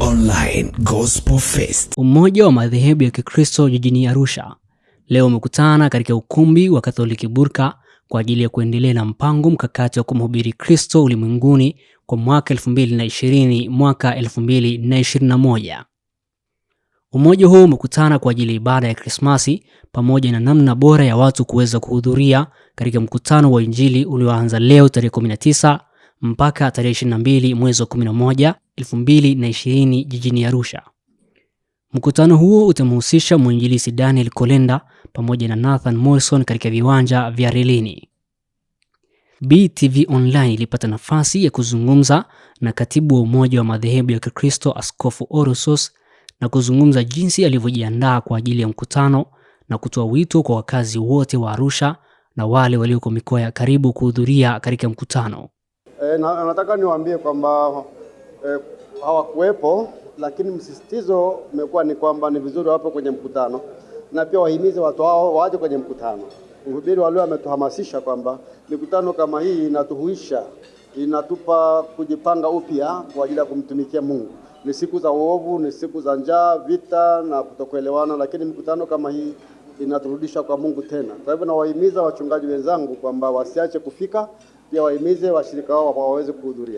Online Gospel Fest. Umoja wa madhehebu ya Kikristo jijini Arusha leo umekutana katika ukumbi wa Katoliki Burka kwa ajili ya kuendelea na mpango mkakati wa kumhubiri Kristo ulimwenguni kwa mwaka 2020 mwaka 2021. Umoja huu umekutana kwa ajili ya ibada ya Krismasi pamoja na namna bora ya watu kuweza kuhudhuria katika mkutano wa Injili ulioanza leo tarehe 19 mpaka tarehe 22 mwezi wa 11 2020 jijini Arusha. Mkutano huo utamhusisha mwinjilisi Daniel Kolenda pamoja na Nathan Morrison katika viwanja vya Relini. BTV Online ilipata nafasi ya kuzungumza na katibu wa Umoja wa Madhehebu ya Kikristo Askofu Orosos na kuzungumza jinsi alivyojiandaa kwa ajili ya mkutano na kutoa wito kwa wakazi wote wa Arusha na wale walioko mikoa ya karibu kuhudhuria katika mkutano. E, na, nataka niwaambie kwamba e, hawakuwepo, lakini msisitizo umekuwa ni kwamba ni vizuri wapo kwenye mkutano na pia wahimize watu hao waje kwenye mkutano. Mhubiri wa leo ametuhamasisha kwamba mikutano kama hii inatuhuisha, inatupa kujipanga upya kwa ajili ya kumtumikia Mungu. Ni siku za uovu, ni siku za njaa, vita na kutokuelewana, lakini mikutano kama hii inaturudisha kwa Mungu tena. Kwa hivyo nawahimiza wachungaji wenzangu kwamba wasiache kufika, pia wahimize washirika wao waweze kuhudhuria.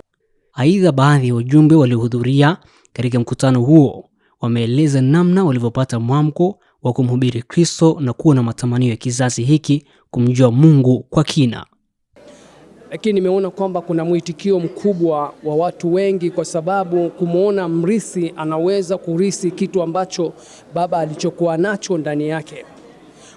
Aidha, baadhi ya wajumbe waliohudhuria katika mkutano huo wameeleza namna walivyopata mwamko wa kumhubiri Kristo na kuwa na matamanio ya kizazi hiki kumjua Mungu kwa kina. Lakini nimeona kwamba kuna mwitikio mkubwa wa watu wengi, kwa sababu kumwona mrithi anaweza kurithi kitu ambacho baba alichokuwa nacho ndani yake.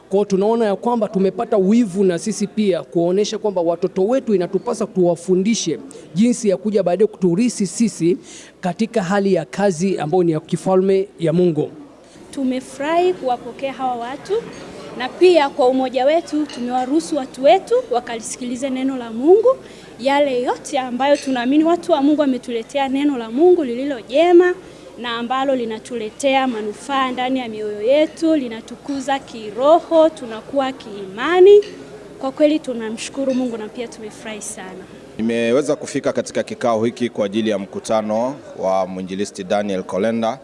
Kwa tunaona ya kwamba tumepata wivu na sisi pia kuonesha kwamba watoto wetu inatupasa tuwafundishe jinsi ya kuja baadaye kuturisi sisi katika hali ya kazi ambayo ni ya kifalme ya Mungu. Tumefurahi kuwapokea hawa watu na pia kwa umoja wetu tumewaruhusu watu wetu wakalisikilize neno la Mungu, yale yote ambayo tunaamini watu wa Mungu wametuletea neno la Mungu lililo jema na ambalo linatuletea manufaa ndani ya mioyo yetu, linatukuza kiroho, tunakuwa kiimani. Kwa kweli tunamshukuru Mungu na pia tumefurahi sana. Nimeweza kufika katika kikao hiki kwa ajili ya mkutano wa mwinjilisti Daniel Kolenda.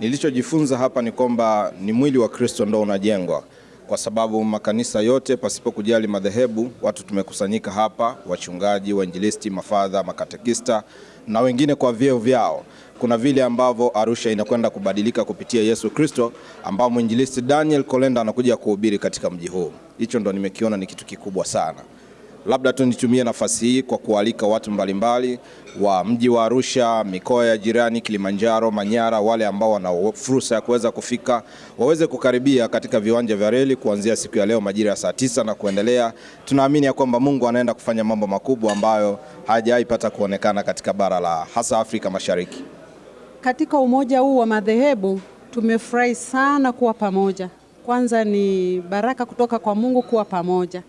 Nilichojifunza hapa ni kwamba ni mwili wa Kristo ndo unajengwa, kwa sababu makanisa yote pasipo kujali madhehebu, watu tumekusanyika hapa, wachungaji, wainjilisti, mafadha, makatekista na wengine kwa vyeo vyao. Kuna vile ambavyo Arusha inakwenda kubadilika kupitia Yesu Kristo, ambao mwinjilisti Daniel Kolenda anakuja kuhubiri katika mji huu. Hicho ndo nimekiona ni kitu kikubwa sana. Labda tu nitumie nafasi hii kwa kualika watu mbalimbali wa mji wa Arusha, mikoa ya jirani, Kilimanjaro, Manyara, wale ambao wana fursa ya kuweza kufika waweze kukaribia katika viwanja vya reli kuanzia siku ya leo majira ya saa tisa na kuendelea. Tunaamini ya kwamba Mungu anaenda kufanya mambo makubwa ambayo hajaipata pata kuonekana katika bara la hasa Afrika Mashariki. Katika umoja huu wa madhehebu tumefurahi sana kuwa pamoja. Kwanza ni baraka kutoka kwa Mungu kuwa pamoja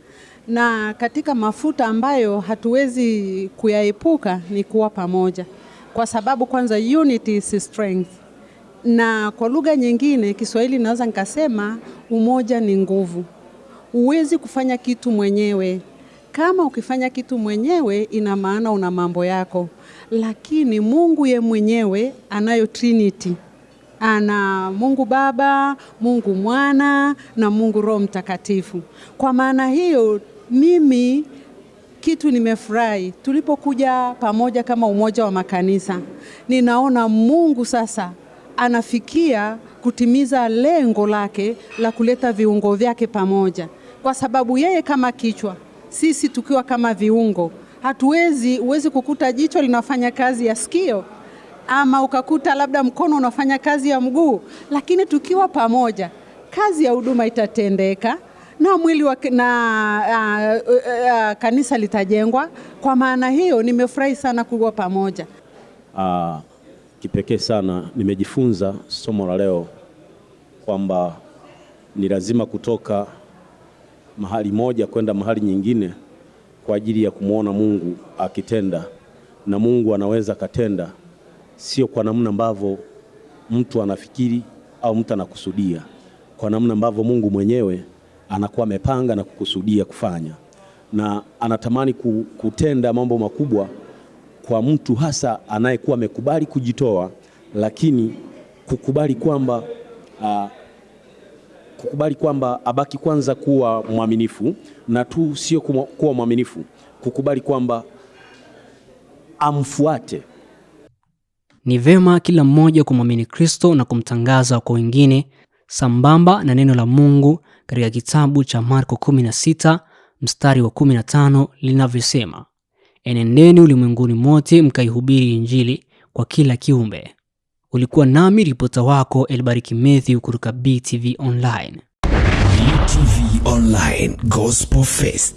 na katika mafuta ambayo hatuwezi kuyaepuka ni kuwa pamoja, kwa sababu kwanza unity is strength, na kwa lugha nyingine Kiswahili naweza nikasema umoja ni nguvu. Huwezi kufanya kitu mwenyewe. Kama ukifanya kitu mwenyewe, ina maana una mambo yako, lakini Mungu ye mwenyewe anayo Trinity ana Mungu Baba, Mungu Mwana na Mungu Roho Mtakatifu. Kwa maana hiyo mimi kitu nimefurahi tulipokuja pamoja kama umoja wa makanisa, ninaona Mungu sasa anafikia kutimiza lengo lake la kuleta viungo vyake pamoja, kwa sababu yeye kama kichwa, sisi tukiwa kama viungo, hatuwezi huwezi kukuta jicho linafanya kazi ya sikio ama ukakuta labda mkono unafanya kazi ya mguu, lakini tukiwa pamoja, kazi ya huduma itatendeka na mwili wa, na uh, uh, uh, kanisa litajengwa. Kwa maana hiyo nimefurahi sana kuwa pamoja. Uh, kipekee sana nimejifunza somo la leo kwamba ni lazima kutoka mahali moja kwenda mahali nyingine kwa ajili ya kumwona Mungu akitenda, na Mungu anaweza katenda sio kwa namna ambavyo mtu anafikiri au mtu anakusudia, kwa namna ambavyo Mungu mwenyewe anakuwa amepanga na kukusudia kufanya, na anatamani kutenda mambo makubwa kwa mtu hasa anayekuwa amekubali kujitoa lakini kukubali kwamba uh, kukubali kwamba abaki kwanza kuwa mwaminifu na tu sio kuwa mwaminifu, kukubali kwamba amfuate. Ni vema kila mmoja kumwamini Kristo na kumtangaza kwa wengine sambamba na neno la Mungu katika kitabu cha Marko 16 mstari wa 15 linavyosema, enendeni ulimwenguni mote mkaihubiri Injili kwa kila kiumbe. Ulikuwa nami ripota wako Elbariki Mathew kutoka BTV Online. BTV Online Gospel Fest.